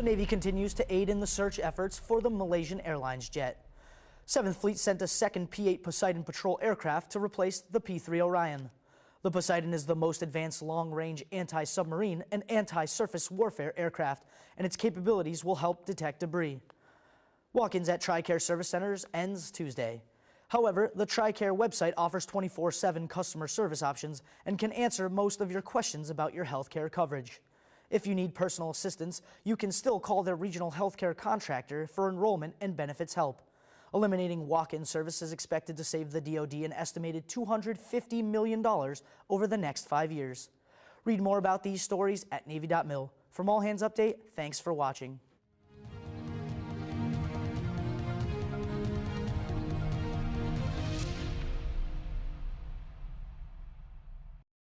The Navy continues to aid in the search efforts for the Malaysian Airlines jet. 7th Fleet sent a second P-8 Poseidon patrol aircraft to replace the P-3 Orion. The Poseidon is the most advanced long-range anti-submarine and anti-surface warfare aircraft, and its capabilities will help detect debris. Walk-ins at TRICARE service centers ends Tuesday. However, the TRICARE website offers 24-7 customer service options and can answer most of your questions about your healthcare coverage. If you need personal assistance, you can still call their regional healthcare contractor for enrollment and benefits help. Eliminating walk-in service is expected to save the DoD an estimated $250 million over the next five years. Read more about these stories at Navy.mil. From All Hands Update, thanks for watching.